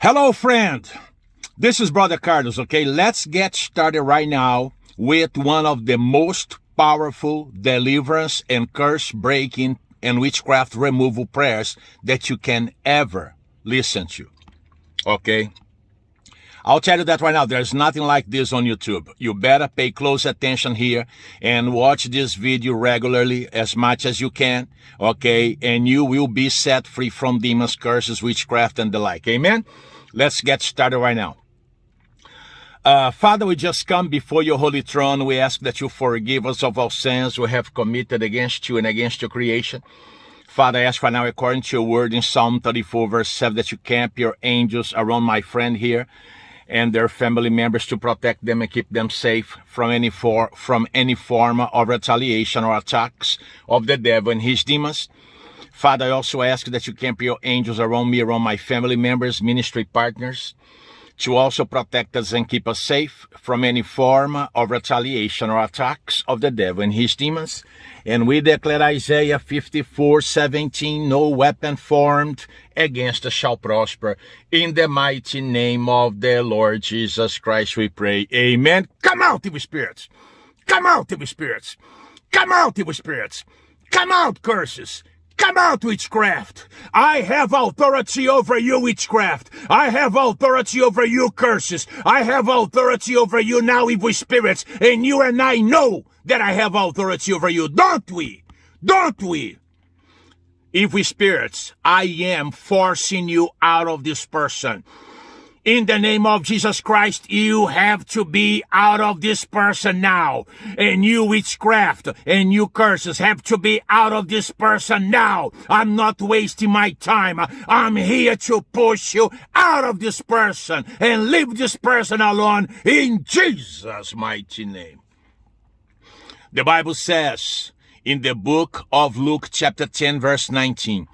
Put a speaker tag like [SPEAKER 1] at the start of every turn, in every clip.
[SPEAKER 1] Hello, friend. This is Brother Carlos, okay? Let's get started right now with one of the most powerful deliverance and curse breaking and witchcraft removal prayers that you can ever listen to, okay? I'll tell you that right now, there's nothing like this on YouTube. You better pay close attention here and watch this video regularly as much as you can, okay? And you will be set free from demons, curses, witchcraft, and the like. Amen? Let's get started right now. Uh, Father, we just come before your holy throne. We ask that you forgive us of our sins we have committed against you and against your creation. Father, I ask right now, according to your word in Psalm 34, verse 7, that you camp your angels around my friend here and their family members to protect them and keep them safe from any for, from any form of retaliation or attacks of the devil and his demons. Father, I also ask that you camp your angels around me, around my family members, ministry partners, to also protect us and keep us safe from any form of retaliation or attacks of the devil and his demons. And we declare Isaiah 54, 17, no weapon formed against us shall prosper. In the mighty name of the Lord Jesus Christ we pray. Amen. Come out, evil spirits. Come out, evil spirits. Come out, evil spirits. Come out, curses. Come out, witchcraft! I have authority over you, witchcraft! I have authority over you, curses! I have authority over you now, evil spirits! And you and I know that I have authority over you, don't we? Don't we? Evil spirits, I am forcing you out of this person in the name of Jesus Christ, you have to be out of this person now. And you witchcraft and you curses have to be out of this person now. I'm not wasting my time. I'm here to push you out of this person and leave this person alone in Jesus' mighty name. The Bible says in the book of Luke chapter 10 verse 19,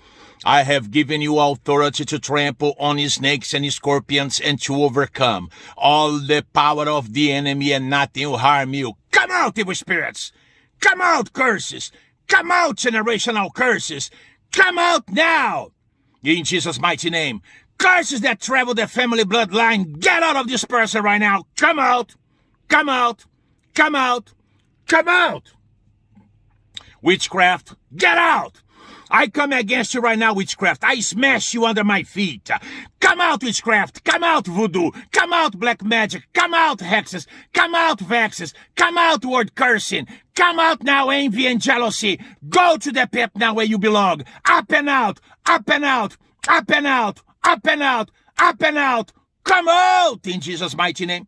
[SPEAKER 1] I have given you authority to trample on snakes and scorpions and to overcome all the power of the enemy and nothing will harm you. Come out, evil spirits! Come out, curses! Come out, generational curses! Come out now! In Jesus' mighty name. Curses that travel the family bloodline, get out of this person right now! Come out! Come out! Come out! Come out! Witchcraft, get out! I come against you right now, witchcraft. I smash you under my feet. Come out, witchcraft. Come out, voodoo. Come out, black magic. Come out, hexes. Come out, vexes. Come out, word cursing. Come out now, envy and jealousy. Go to the pit now where you belong. Up and out. Up and out. Up and out. Up and out. Up and out. Come out in Jesus' mighty name.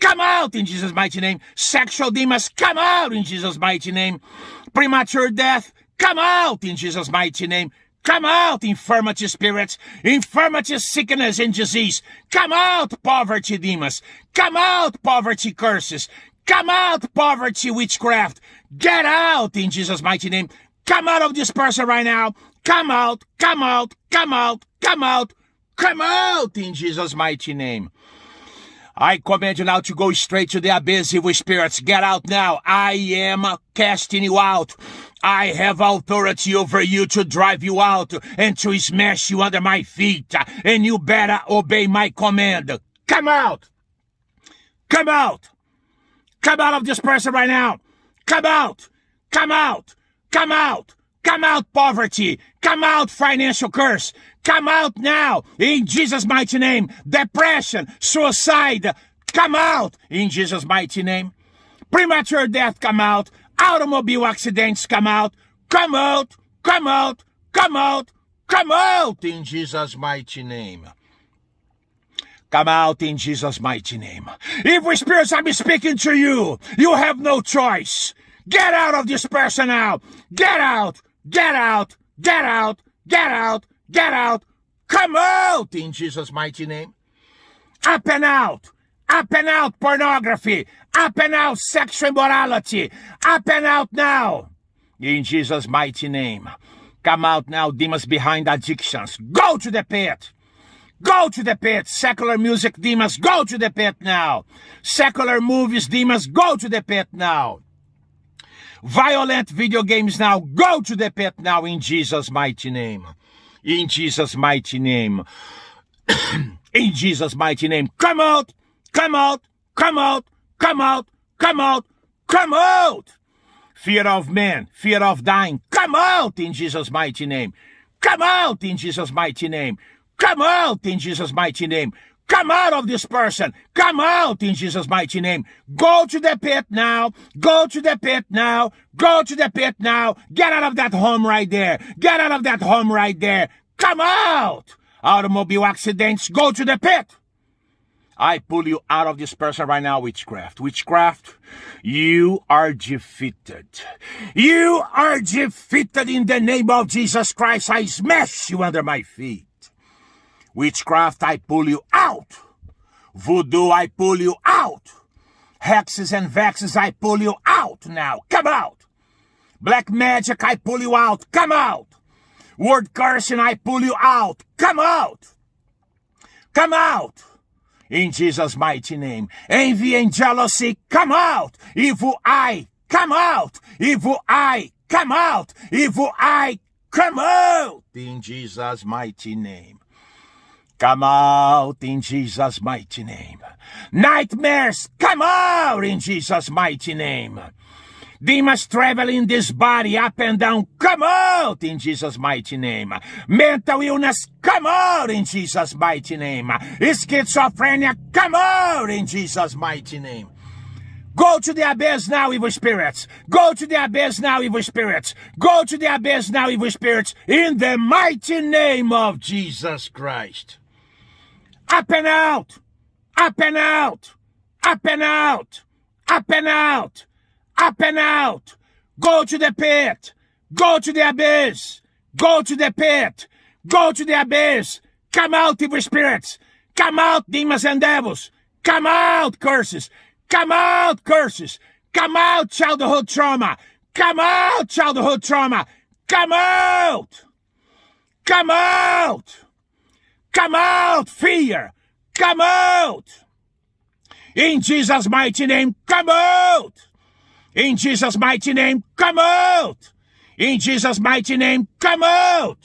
[SPEAKER 1] Come out in Jesus' mighty name. Sexual demons, come out in Jesus' mighty name. Premature death, Come out in Jesus' mighty name. Come out, infirmity spirits, infirmity, sickness, and disease. Come out, poverty demons. Come out, poverty curses. Come out, poverty witchcraft. Get out in Jesus' mighty name. Come out of this person right now. Come out, come out, come out, come out, come out in Jesus' mighty name. I command you now to go straight to the abyss, evil spirits. Get out now. I am casting you out. I have authority over you to drive you out and to smash you under my feet. And you better obey my command. Come out. Come out. Come out of this person right now. Come out. Come out. Come out. Come out, poverty. Come out, financial curse. Come out now in Jesus' mighty name. Depression, suicide. Come out in Jesus' mighty name. Premature death, come out automobile accidents come out, come out, come out, come out, come out in Jesus' mighty name. Come out in Jesus' mighty name. Evil spirits, I'm speaking to you. You have no choice. Get out of this person now. Get out, get out, get out, get out, get out. Come out in Jesus' mighty name. Up and out. Up and out pornography. Up and out sexual immorality. Up and out now. In Jesus' mighty name. Come out now, demons behind addictions. Go to the pit. Go to the pit. Secular music demons, go to the pit now. Secular movies demons, go to the pit now. Violent video games now, go to the pit now in Jesus' mighty name. In Jesus' mighty name. In Jesus' mighty name. Come out! Come out! Come out! Come out! Come out! Come out! Fear of man, fear of dying, come out in Jesus' mighty name. Come out in Jesus' mighty name. Come out in Jesus' mighty name. Come out of this person. Come out in Jesus' mighty name. Go to the pit now. Go to the pit now. Go to the pit now. Get out of that home right there. Get out of that home right there. Come out. Automobile accidents. Go to the pit. I pull you out of this person right now, witchcraft. Witchcraft, you are defeated. You are defeated in the name of Jesus Christ. I smash you under my feet. Witchcraft, I pull you out. Voodoo, I pull you out. Hexes and vexes, I pull you out now. Come out. Black magic, I pull you out. Come out. Word cursing, I pull you out. Come out. Come out. In Jesus' mighty name. Envy and jealousy, come out. Evil eye, come out. Evil eye, come out. Evil eye, come out. In Jesus' mighty name. Come out in Jesus' mighty name. Nightmares, come out in Jesus' mighty name. Demons travel in this body up and down, come out in Jesus' mighty name. Mental illness, come out in Jesus' mighty name. Schizophrenia, come out in Jesus' mighty name. Go to the abyss now, evil spirits. Go to the abyss now, evil spirits. Go to the abyss now, evil spirits, in the mighty name of Jesus Christ. Up and out! Up and out! Up and out! Up and out! Up and out! Go to the pit! Go to the abyss! Go to the pit! Go to the abyss! Come out, evil spirits! Come out, demons and devils! Come out, curses! Come out, curses! Come out, childhood trauma! Come out, childhood trauma! Come out! Come out! Come out, fear! Come out! In Jesus' mighty name, come out! In Jesus' mighty name, come out! In Jesus' mighty name, come out!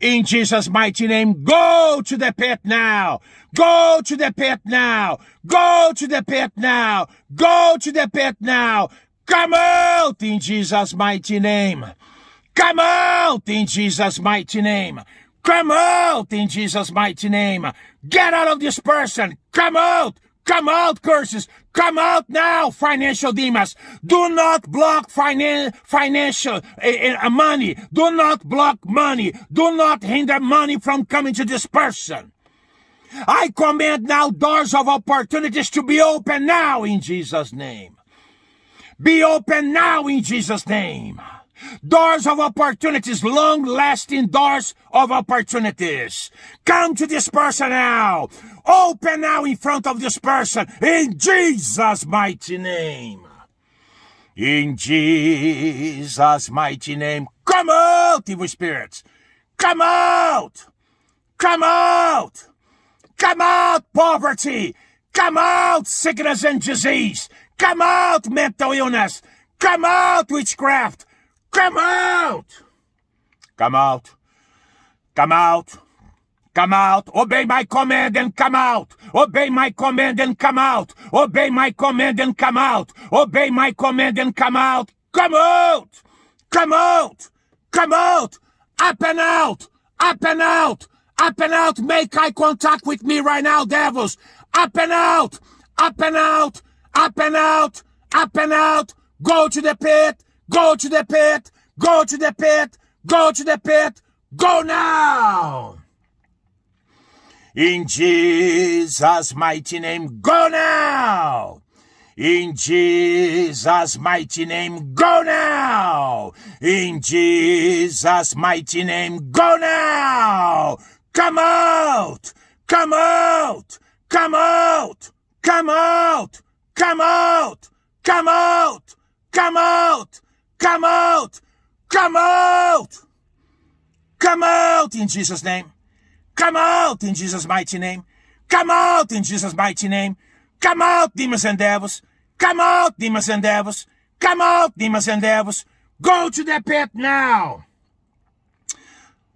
[SPEAKER 1] In Jesus' mighty name, go to the pit now! Go to the pit now! Go to the pit now! Go to the pit now! Come out in Jesus' mighty name! Come out in Jesus' mighty name! Come out in Jesus' mighty name. Get out of this person. Come out. Come out, curses. Come out now, financial demons. Do not block finan- financial uh, money. Do not block money. Do not hinder money from coming to this person. I command now doors of opportunities to be open now in Jesus' name. Be open now in Jesus' name. Doors of opportunities, long lasting doors of opportunities. Come to this person now. Open now in front of this person in Jesus' mighty name. In Jesus' mighty name. Come out, evil spirits. Come out. Come out. Come out, poverty. Come out, sickness and disease. Come out, mental illness. Come out, witchcraft. Come out! Come out! Come out! Come out! Obey my command and come out! Obey my command and come out! Obey my command and come out! Obey my command and come out! Come out! Come out! Come out! Up and out! Up and out! Up and out! Make eye contact with me right now, devils! Up and out! Up and out! Up and out! Up and out! Go to the pit! Go to the pit! Go to the pit! Go to the pit! Go now! In Jesus' mighty name, go now! In Jesus' mighty name, go now! In Jesus' mighty name, go now! Come out! Come out! Come out! Come out! Come out! Come out! Come out! Come out! Come out! Come out in Jesus' name. Come out in Jesus' mighty name. Come out in Jesus' mighty name. Come out, demons and devils. Come out, demons and devils. Come out, demons and devils. Go to the pit now.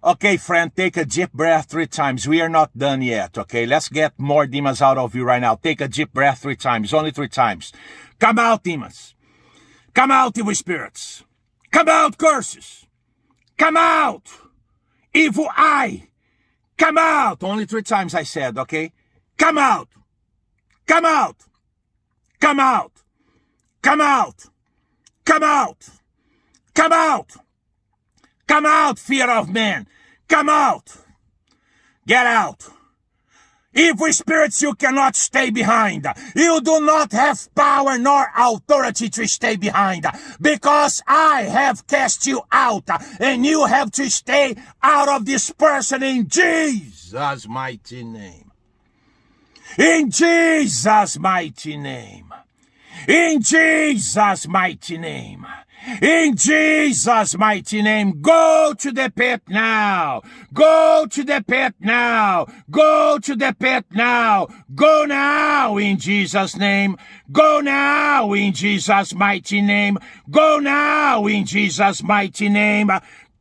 [SPEAKER 1] Okay, friend, take a deep breath three times. We are not done yet, okay? Let's get more demons out of you right now. Take a deep breath three times, only three times. Come out, demons. Come out, evil spirits. Come out, curses. Come out, evil eye. Come out. Only three times I said, okay? Come out. Come out. Come out. Come out. Come out. Come out. Come out, fear of man. Come out. Get out. Evil spirits, you cannot stay behind. You do not have power nor authority to stay behind because I have cast you out and you have to stay out of this person in Jesus' mighty name. In Jesus' mighty name. In Jesus' mighty name. In Jesus' mighty name, go to the pit now. Go to the pit now. Go to the pit now. Go now in Jesus' name. Go now in Jesus' mighty name. Go now in Jesus' mighty name.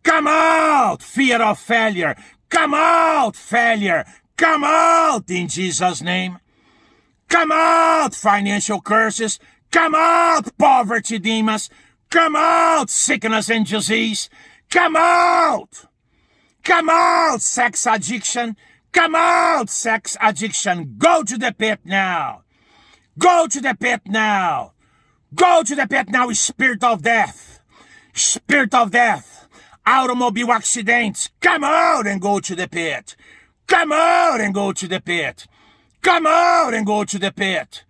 [SPEAKER 1] Come out, fear of failure. Come out, failure. Come out in Jesus' name. Come out, financial curses. Come out, poverty demons. Come out, sickness and disease. Come out. Come out, sex addiction. Come out, sex addiction. Go to the pit now. Go to the pit now. Go to the pit now, spirit of death. Spirit of death. Automobile accidents. Come out and go to the pit. Come out and go to the pit. Come out and go to the pit.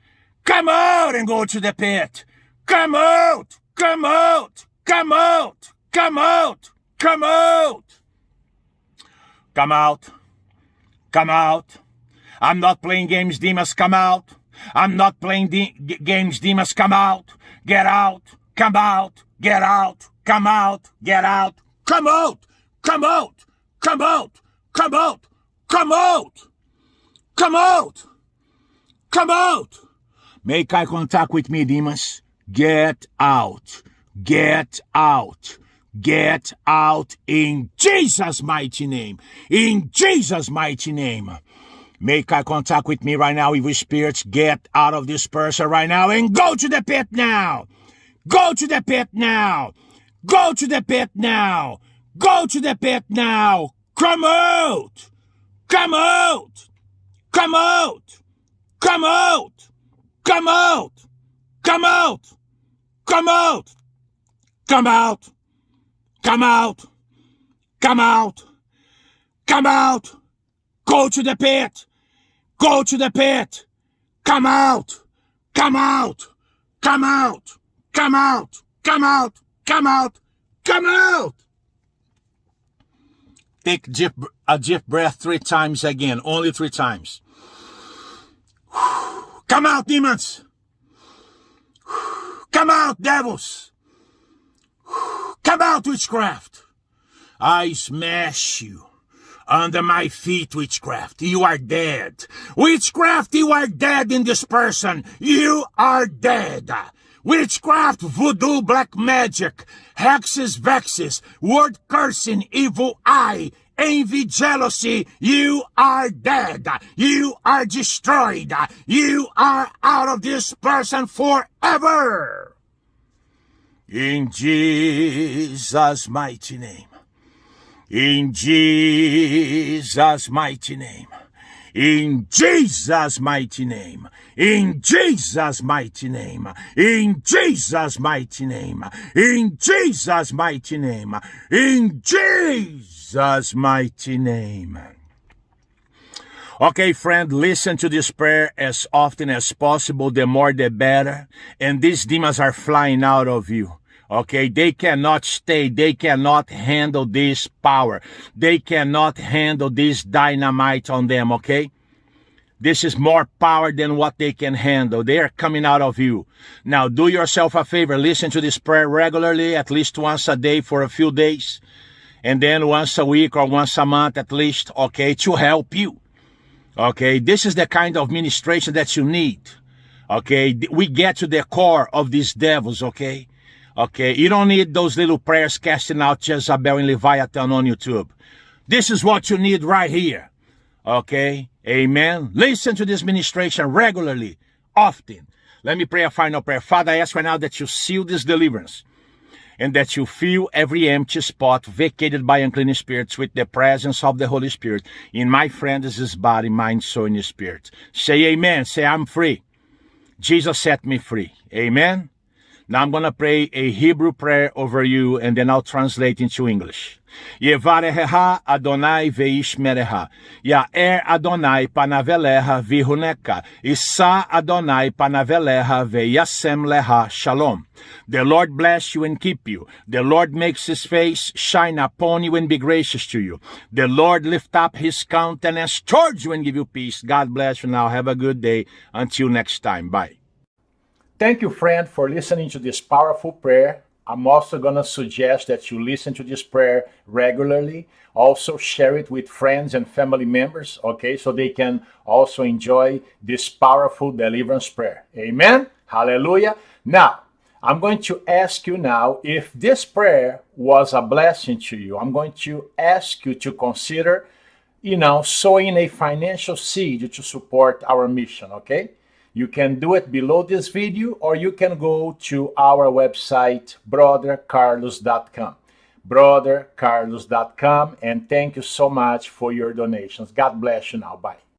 [SPEAKER 1] Come out and go to the pit. Come out. Come out! Come out! Come out! Come out! Come out! Come out! I'm not playing games, Demas, come out! I'm not playing de games, Demas, come out! Get out! Come out! Get out! Come out! Get out! Come out! Come out! Come out! Come out! Come out! Come out! Come out! Make eye contact with me, Demas. Get out. Get out. Get out in Jesus' mighty name. In Jesus' mighty name. Make eye contact with me right now, evil spirits. Get out of this person right now and go to the pit now. Go to the pit now. Go to the pit now. Go to the pit now. Come out. Come out. Come out. Come out. Come out. Come out. Come out! Come out! Come out! Come out! Come out! Go to the pit! Go to the pit! Come out! Come out! Come out! Come out! Come out! Come out! Come out! Take a deep breath three times again. Only three times. Come out, demons! Come out, devils! Come out, witchcraft! I smash you under my feet, witchcraft. You are dead. Witchcraft, you are dead in this person. You are dead. Witchcraft, voodoo, black magic, hexes, vexes, word cursing, evil eye, envy, jealousy, you are dead. You are destroyed. You are out of this person forever. In Jesus' mighty name. In Jesus' mighty name. In Jesus' mighty name. In Jesus' mighty name. In Jesus' mighty name. In Jesus' mighty name. In Jesus' mighty name. Okay, friend, listen to this prayer as often as possible. The more, the better. And these demons are flying out of you. Okay, they cannot stay. They cannot handle this power. They cannot handle this dynamite on them. Okay. This is more power than what they can handle. They are coming out of you. Now, do yourself a favor. Listen to this prayer regularly, at least once a day for a few days. And then once a week or once a month at least, okay, to help you. Okay, this is the kind of ministration that you need. Okay, we get to the core of these devils, okay? Okay, you don't need those little prayers casting out Jezebel and Leviathan on YouTube. This is what you need right here. Okay? Amen. Listen to this ministration regularly, often. Let me pray a final prayer. Father, I ask right now that you seal this deliverance and that you fill every empty spot vacated by unclean spirits with the presence of the Holy Spirit in my friend's body, mind, soul, and spirit. Say amen. Say, I'm free. Jesus set me free. Amen. Now I'm going to pray a Hebrew prayer over you and then I'll translate into English. Yevareha Adonai veishmereha. Yaer Adonai panaveleha vihuneka. Isa Adonai panaveleha veyasem leha shalom. The Lord bless you and keep you. The Lord makes his face shine upon you and be gracious to you. The Lord lift up his countenance towards you and give you peace. God bless you now. Have a good day. Until next time. Bye. Thank you, friend, for listening to this powerful prayer. I'm also going to suggest that you listen to this prayer regularly. Also, share it with friends and family members, okay, so they can also enjoy this powerful deliverance prayer. Amen. Hallelujah. Now, I'm going to ask you now if this prayer was a blessing to you. I'm going to ask you to consider, you know, sowing a financial seed to support our mission, okay? You can do it below this video or you can go to our website, brothercarlos.com. Brothercarlos.com and thank you so much for your donations. God bless you now. Bye.